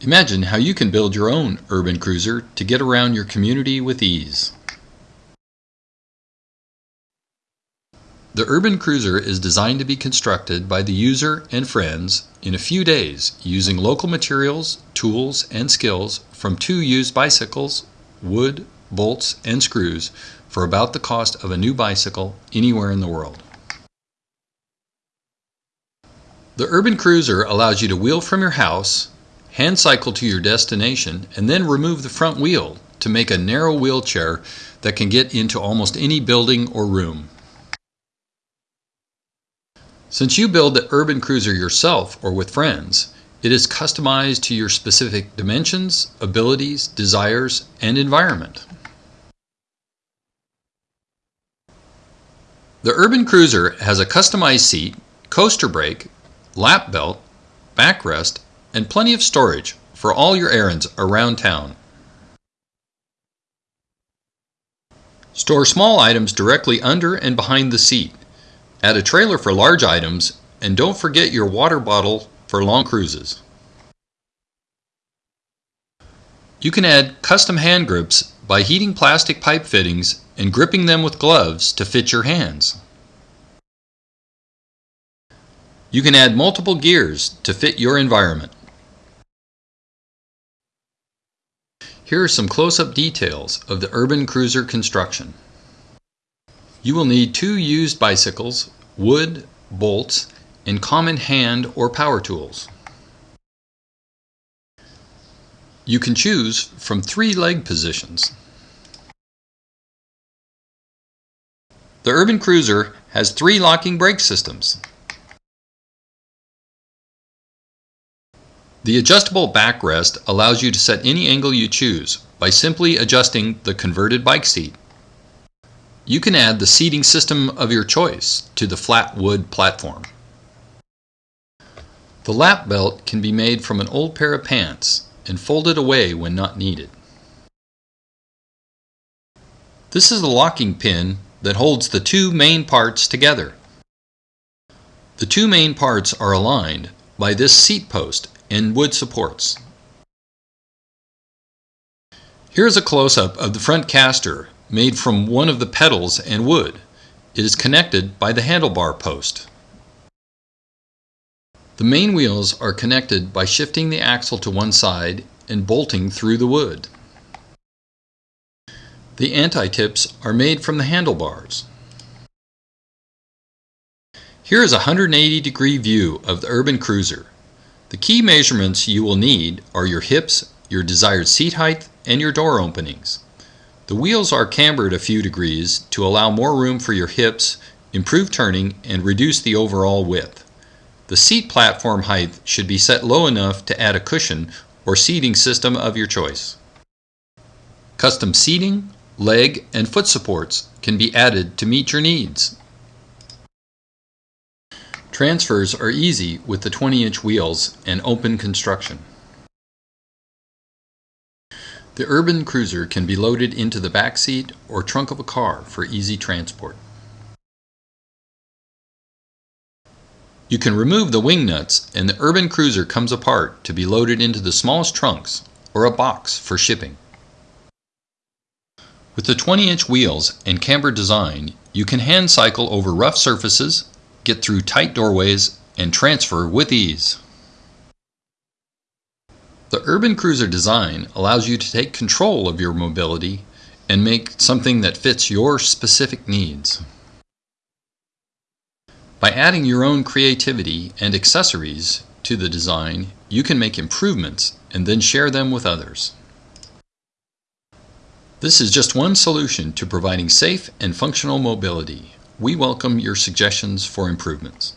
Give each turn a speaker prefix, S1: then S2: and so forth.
S1: Imagine how you can build your own urban cruiser to get around your community with ease. The Urban Cruiser is designed to be constructed by the user and friends in a few days using local materials, tools, and skills from two used bicycles, wood, bolts, and screws for about the cost of a new bicycle anywhere in the world. The Urban Cruiser allows you to wheel from your house, hand cycle to your destination, and then remove the front wheel to make a narrow wheelchair that can get into almost any building or room. Since you build the Urban Cruiser yourself or with friends, it is customized to your specific dimensions, abilities, desires, and environment. The Urban Cruiser has a customized seat, coaster brake, lap belt, backrest, and plenty of storage for all your errands around town. Store small items directly under and behind the seat. Add a trailer for large items, and don't forget your water bottle for long cruises. You can add custom hand grips by heating plastic pipe fittings and gripping them with gloves to fit your hands. You can add multiple gears to fit your environment. Here are some close-up details of the Urban Cruiser construction. You will need two used bicycles, wood, bolts, and common hand or power tools. You can choose from three leg positions. The Urban Cruiser has three locking brake systems. The adjustable backrest allows you to set any angle you choose by simply adjusting the converted bike seat. You can add the seating system of your choice to the flat wood platform. The lap belt can be made from an old pair of pants and folded away when not needed. This is the locking pin that holds the two main parts together. The two main parts are aligned by this seat post and wood supports. Here's a close-up of the front caster made from one of the pedals and wood. It is connected by the handlebar post. The main wheels are connected by shifting the axle to one side and bolting through the wood. The anti-tips are made from the handlebars. Here is a 180 degree view of the Urban Cruiser. The key measurements you will need are your hips, your desired seat height, and your door openings. The wheels are cambered a few degrees to allow more room for your hips, improve turning, and reduce the overall width. The seat platform height should be set low enough to add a cushion or seating system of your choice. Custom seating, leg, and foot supports can be added to meet your needs. Transfers are easy with the 20-inch wheels and open construction. The Urban Cruiser can be loaded into the back seat or trunk of a car for easy transport. You can remove the wing nuts and the Urban Cruiser comes apart to be loaded into the smallest trunks or a box for shipping. With the 20-inch wheels and camber design, you can hand cycle over rough surfaces, get through tight doorways, and transfer with ease. The Urban Cruiser design allows you to take control of your mobility and make something that fits your specific needs. By adding your own creativity and accessories to the design, you can make improvements and then share them with others. This is just one solution to providing safe and functional mobility. We welcome your suggestions for improvements.